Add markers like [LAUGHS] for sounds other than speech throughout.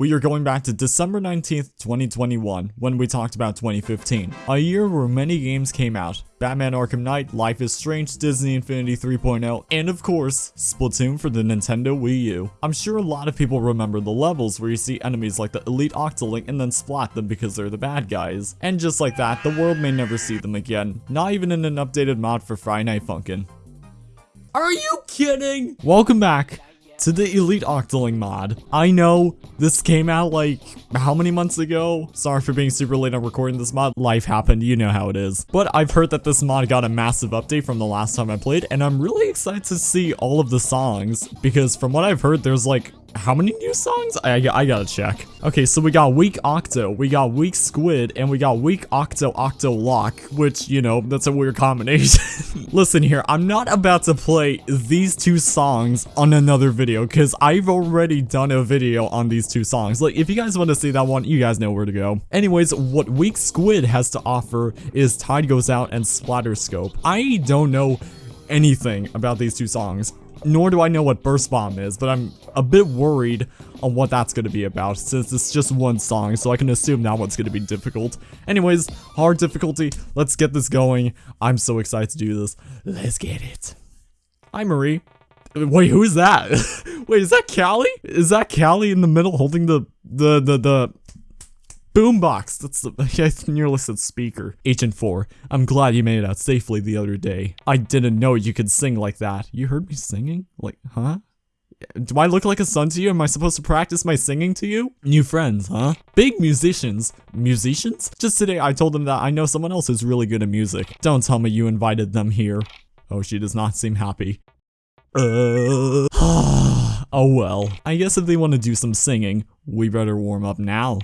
We are going back to December 19th, 2021, when we talked about 2015. A year where many games came out. Batman Arkham Knight, Life is Strange, Disney Infinity 3.0, and of course, Splatoon for the Nintendo Wii U. I'm sure a lot of people remember the levels where you see enemies like the Elite Octoling and then splat them because they're the bad guys. And just like that, the world may never see them again, not even in an updated mod for Friday Night Funkin'. Are you kidding? Welcome back to the Elite Octoling mod. I know this came out like how many months ago? Sorry for being super late on recording this mod. Life happened, you know how it is. But I've heard that this mod got a massive update from the last time I played and I'm really excited to see all of the songs because from what I've heard there's like how many new songs? I, I gotta check. Okay, so we got Week Octo, we got Week Squid, and we got Week Octo Octo Lock, which, you know, that's a weird combination. [LAUGHS] Listen here, I'm not about to play these two songs on another video, because I've already done a video on these two songs. Like, if you guys want to see that one, you guys know where to go. Anyways, what Week Squid has to offer is Tide Goes Out and Splatterscope. I don't know anything about these two songs nor do I know what Burst Bomb is, but I'm a bit worried on what that's going to be about, since it's just one song, so I can assume that one's going to be difficult. Anyways, hard difficulty, let's get this going. I'm so excited to do this. Let's get it. Hi, Marie. Wait, who is that? [LAUGHS] Wait, is that Callie? Is that Callie in the middle holding the, the, the, the, Boombox! That's the- [LAUGHS] I nearly said speaker. Agent 4, I'm glad you made it out safely the other day. I didn't know you could sing like that. You heard me singing? Like, huh? Do I look like a son to you? Am I supposed to practice my singing to you? New friends, huh? Big musicians. Musicians? Just today I told them that I know someone else who's really good at music. Don't tell me you invited them here. Oh, she does not seem happy. Uh, [SIGHS] oh well. I guess if they want to do some singing, we better warm up now.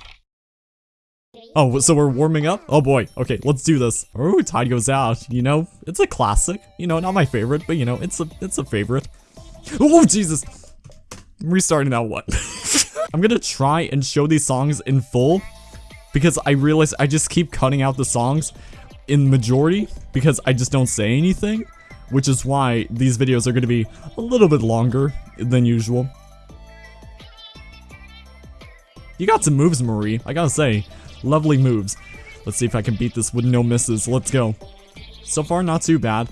Oh, so we're warming up? Oh boy. Okay, let's do this. Oh, Tide Goes Out. You know, it's a classic. You know, not my favorite, but you know, it's a it's a favorite. Oh, Jesus. I'm restarting that one. [LAUGHS] I'm gonna try and show these songs in full because I realize I just keep cutting out the songs in majority because I just don't say anything, which is why these videos are gonna be a little bit longer than usual. You got some moves, Marie. I gotta say, Lovely moves. Let's see if I can beat this with no misses. Let's go. So far, not too bad.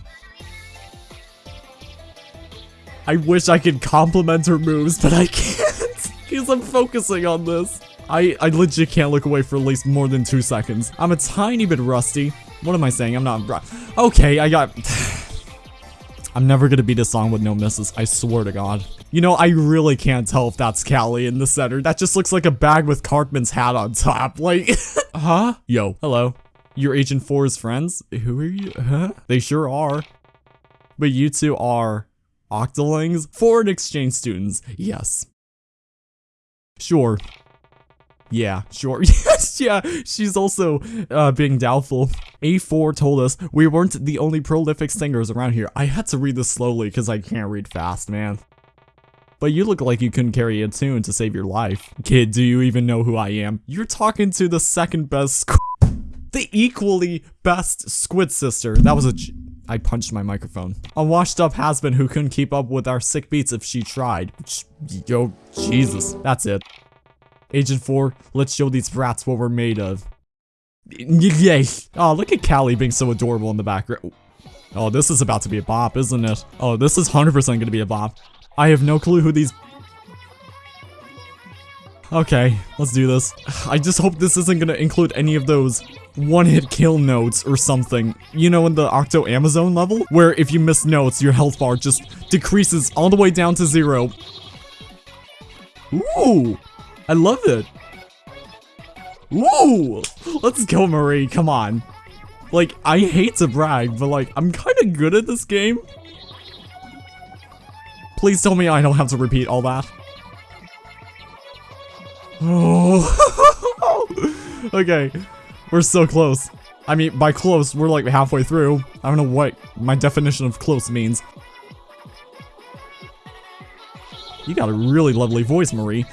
I wish I could compliment her moves, but I [LAUGHS] can't. Because I'm focusing on this. I, I legit can't look away for at least more than two seconds. I'm a tiny bit rusty. What am I saying? I'm not... Okay, I got... [SIGHS] I'm never gonna beat a song with no misses, I swear to god. You know, I really can't tell if that's Callie in the center. That just looks like a bag with Cartman's hat on top. Like, [LAUGHS] huh? Yo, hello. You're Agent 4's friends? Who are you? Huh? They sure are. But you two are Octolings? Foreign exchange students, yes. Sure. Yeah, sure. [LAUGHS] yes, yeah, she's also uh, being doubtful. A4 told us we weren't the only prolific singers around here. I had to read this slowly because I can't read fast, man. But you look like you couldn't carry a tune to save your life. Kid, do you even know who I am? You're talking to the second best The equally best squid sister. That was a... I punched my microphone. A washed up has-been who couldn't keep up with our sick beats if she tried. Yo, Jesus. That's it. Agent 4, let's show these rats what we're made of. Yay! Oh, look at Callie being so adorable in the background. Oh, this is about to be a bop, isn't it? Oh, this is 100% gonna be a bop. I have no clue who these... Okay, let's do this. I just hope this isn't gonna include any of those one-hit kill notes or something. You know in the Octo Amazon level? Where if you miss notes, your health bar just decreases all the way down to zero. Ooh! I love it. Woo! Let's go, Marie. Come on. Like, I hate to brag, but like, I'm kind of good at this game. Please tell me I don't have to repeat all that. Oh. [LAUGHS] okay. We're so close. I mean, by close, we're like halfway through. I don't know what my definition of close means. You got a really lovely voice, Marie.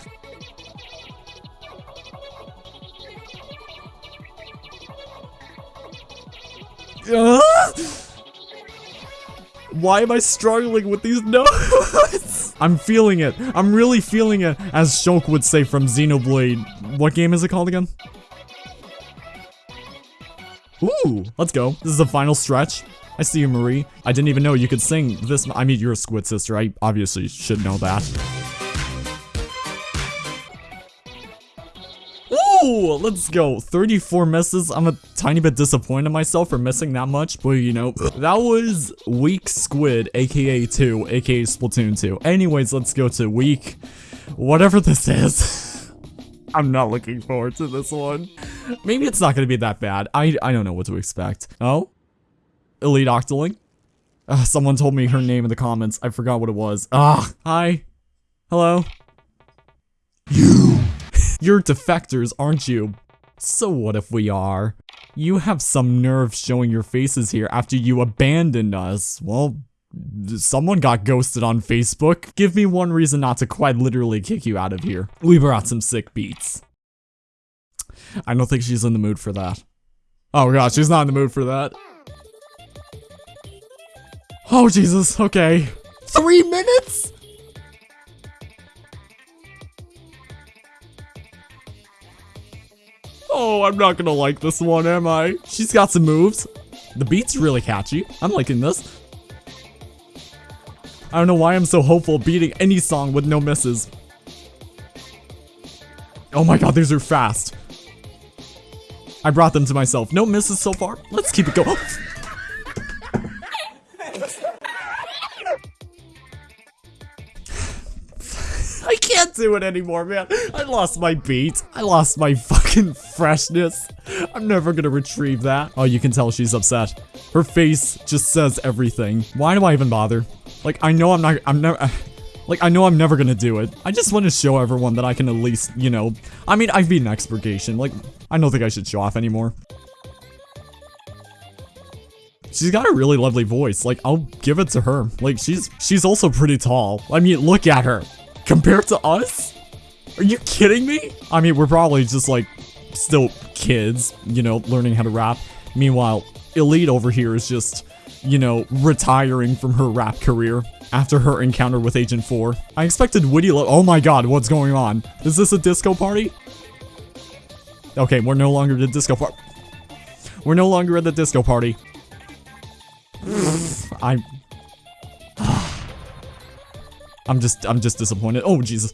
Why am I struggling with these notes? [LAUGHS] I'm feeling it. I'm really feeling it, as Shulk would say from Xenoblade. What game is it called again? Ooh, let's go. This is the final stretch. I see you, Marie. I didn't even know you could sing this. I mean, you're a squid sister. I obviously should know that. Let's go. 34 misses. I'm a tiny bit disappointed in myself for missing that much, but you know, that was week Squid, aka 2, aka Splatoon 2. Anyways, let's go to week, whatever this is. [LAUGHS] I'm not looking forward to this one. Maybe it's not going to be that bad. I, I don't know what to expect. Oh? Elite Octoling? Uh, someone told me her name in the comments. I forgot what it was. Ah, hi. Hello. You. You're defectors, aren't you? So what if we are? You have some nerve showing your faces here after you abandoned us. Well, someone got ghosted on Facebook. Give me one reason not to quite literally kick you out of here. We brought some sick beats. I don't think she's in the mood for that. Oh god, she's not in the mood for that. Oh Jesus, okay. Three minutes? Oh, I'm not gonna like this one, am I? She's got some moves. The beat's really catchy. I'm liking this. I don't know why I'm so hopeful beating any song with no misses. Oh my god, these are fast. I brought them to myself. No misses so far. Let's keep it going. [LAUGHS] I can't do it anymore, man. I lost my beat. I lost my fucking freshness. I'm never gonna retrieve that. Oh, you can tell she's upset. Her face just says everything. Why do I even bother? Like, I know I'm not- I'm never- [SIGHS] Like, I know I'm never gonna do it. I just want to show everyone that I can at least, you know... I mean, I've beaten Expurgation. Like, I don't think I should show off anymore. She's got a really lovely voice. Like, I'll give it to her. Like, she's she's also pretty tall. I mean, look at her. Compared to us? Are you kidding me? I mean, we're probably just, like, still kids, you know, learning how to rap. Meanwhile, Elite over here is just, you know, retiring from her rap career after her encounter with Agent 4. I expected Witty Oh my god, what's going on? Is this a disco party? Okay, we're no longer at the disco party. We're no longer at the disco party. [SIGHS] I'm... [SIGHS] I'm just, I'm just disappointed. Oh, Jesus.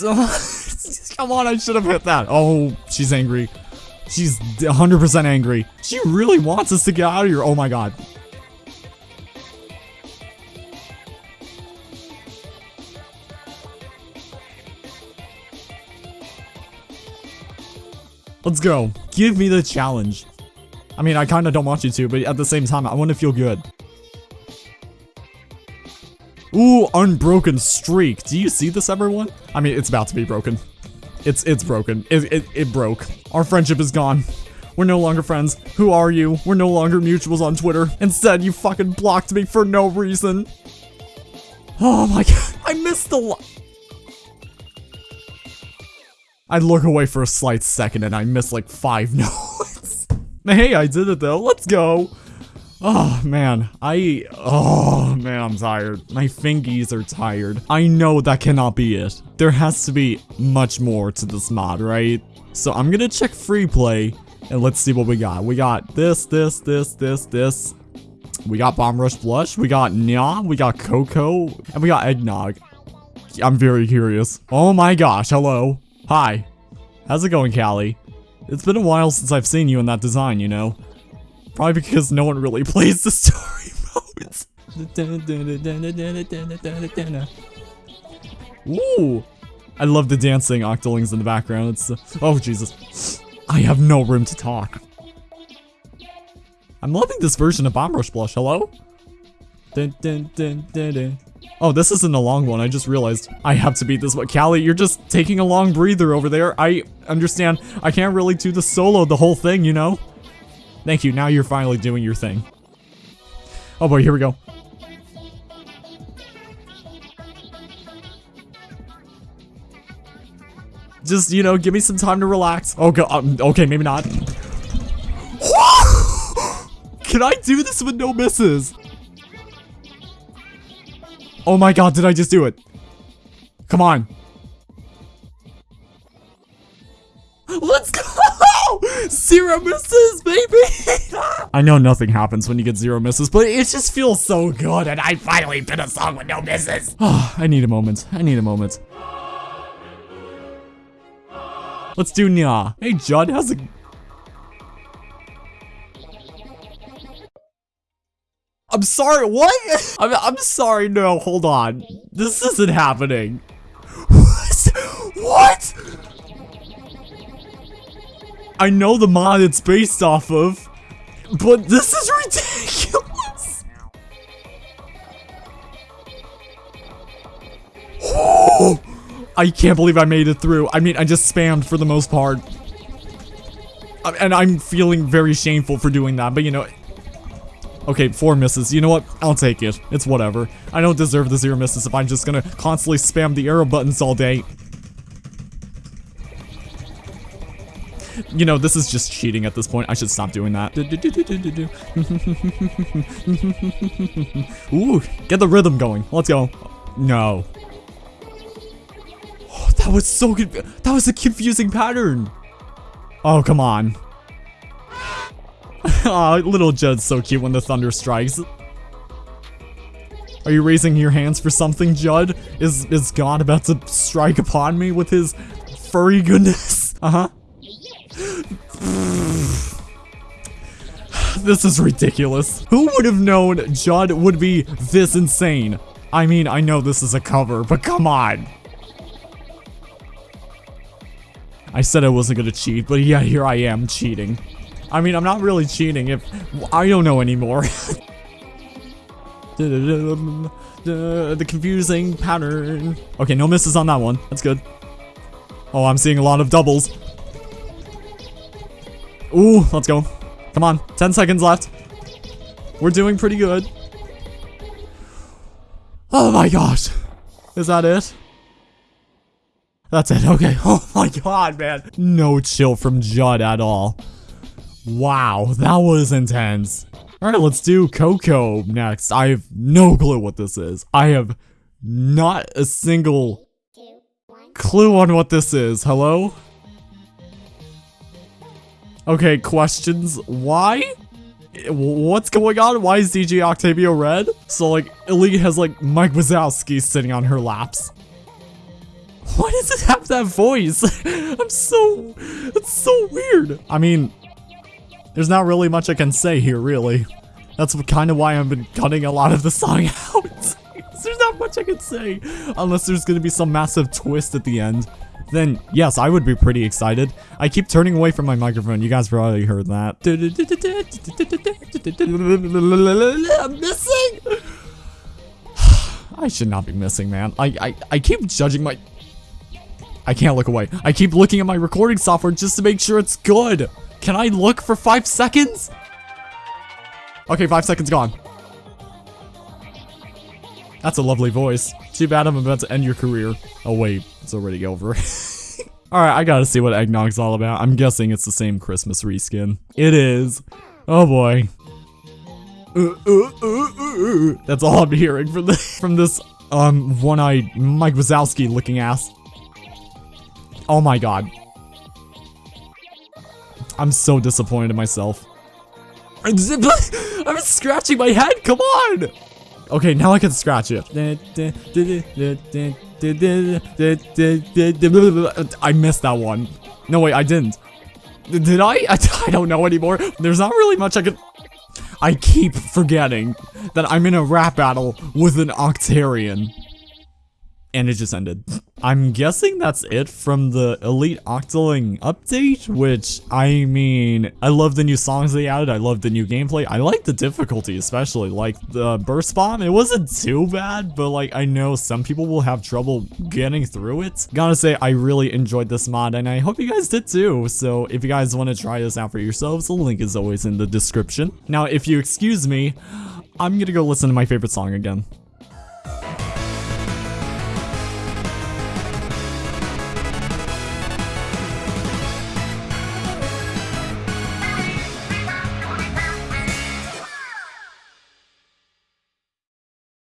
[LAUGHS] Come on, I should have hit that. Oh, she's angry. She's 100% angry. She really wants us to get out of here. Oh my god. Let's go. Give me the challenge. I mean, I kind of don't want you to, but at the same time, I want to feel good. Ooh, unbroken streak. Do you see this, everyone? I mean, it's about to be broken. It's it's broken. It, it, it broke. Our friendship is gone. We're no longer friends. Who are you? We're no longer mutuals on Twitter. Instead, you fucking blocked me for no reason. Oh my [LAUGHS] god. I missed the lo- I look away for a slight second and I miss like five [LAUGHS] notes. hey, I did it though. Let's go. Oh man, I, oh man, I'm tired. My fingies are tired. I know that cannot be it. There has to be much more to this mod, right? So I'm gonna check free play and let's see what we got. We got this, this, this, this, this. We got Bomb Rush Blush, we got Nya, we got Cocoa, and we got Eggnog. I'm very curious. Oh my gosh, hello. Hi. How's it going, Callie? It's been a while since I've seen you in that design, you know? Probably because no one really [LAUGHS] plays the story modes. Ooh! I love the dancing octolings in the background. It's uh, oh Jesus. I have no room to talk. I'm loving this version of Bomb Rush Blush. Hello? Dun, dun, dun. Oh, this isn't a long one. I just realized I have to beat this one. Callie, you're just taking a long breather over there. I understand. I can't really do the solo the whole thing, you know? Thank you, now you're finally doing your thing. Oh boy, here we go. Just, you know, give me some time to relax. Oh god, um, okay, maybe not. [GASPS] Can I do this with no misses? Oh my god, did I just do it? Come on. [GASPS] Let's go! Zero misses, baby! [LAUGHS] I know nothing happens when you get zero misses, but it just feels so good, and I finally did a song with no misses. [SIGHS] I need a moment. I need a moment. Let's do Nya. Hey, Judd, how's it... I'm sorry, what? [LAUGHS] I'm, I'm sorry, no, hold on. This isn't happening. [LAUGHS] What? I know the mod it's based off of, but this is ridiculous. [GASPS] I can't believe I made it through. I mean, I just spammed for the most part. Uh, and I'm feeling very shameful for doing that, but you know... Okay, four misses. You know what? I'll take it. It's whatever. I don't deserve the zero misses if I'm just gonna constantly spam the arrow buttons all day. You know, this is just cheating at this point. I should stop doing that. [LAUGHS] Ooh, get the rhythm going. Let's go. No. Oh, that was so good. That was a confusing pattern. Oh, come on. [LAUGHS] oh, little Judd's so cute when the thunder strikes. Are you raising your hands for something, Judd? Is is God about to strike upon me with his furry goodness? [LAUGHS] Uh-huh. [SIGHS] this is ridiculous. Who would have known Judd would be this insane? I mean, I know this is a cover, but come on. I said I wasn't gonna cheat, but yeah, here I am cheating. I mean, I'm not really cheating if I don't know anymore. [LAUGHS] the confusing pattern. Okay, no misses on that one. That's good. Oh, I'm seeing a lot of doubles. Ooh, let's go. Come on, 10 seconds left. We're doing pretty good. Oh my gosh. Is that it? That's it, okay. [LAUGHS] Oh my god, man. No chill from Judd at all. Wow, that was intense. Alright, let's do Cocoa next. I have no clue what this is. I have not a single clue on what this is. Hello? Okay, questions. Why? What's going on? Why is DJ Octavio red? So, like, Elite has, like, Mike Wazowski sitting on her laps. Why does it have that voice? [LAUGHS] I'm so... It's so weird. I mean, there's not really much I can say here, really. That's kind of why I've been cutting a lot of the song [LAUGHS] out. there's not much I can say. Unless there's going to be some massive twist at the end then yes, I would be pretty excited. I keep turning away from my microphone. You guys probably heard that. I'm missing! I should not be missing, man. I, I, I keep judging my... I can't look away. I keep looking at my recording software just to make sure it's good. Can I look for five seconds? Okay, five seconds gone. That's a lovely voice. Too bad I'm about to end your career. Oh wait, it's already over. [LAUGHS] Alright, I gotta see what Eggnog's all about. I'm guessing it's the same Christmas reskin. It is. Oh boy. That's all I'm hearing from this, [LAUGHS] from this um, one-eyed Mike Wazowski looking ass. Oh my god. I'm so disappointed in myself. [LAUGHS] I'm scratching my head, come on! Okay, now I can scratch it. I missed that one. No, wait, I didn't. Did I? [LAUGHS] I don't know anymore. There's not really much I can... I keep forgetting that I'm in a rap battle with an Octarian. And it just ended. I'm guessing that's it from the Elite Octoling update, which, I mean, I love the new songs they added, I love the new gameplay, I like the difficulty especially, like the burst bomb, it wasn't too bad, but like I know some people will have trouble getting through it. Gotta say, I really enjoyed this mod, and I hope you guys did too, so if you guys want to try this out for yourselves, the link is always in the description. Now, if you excuse me, I'm gonna go listen to my favorite song again.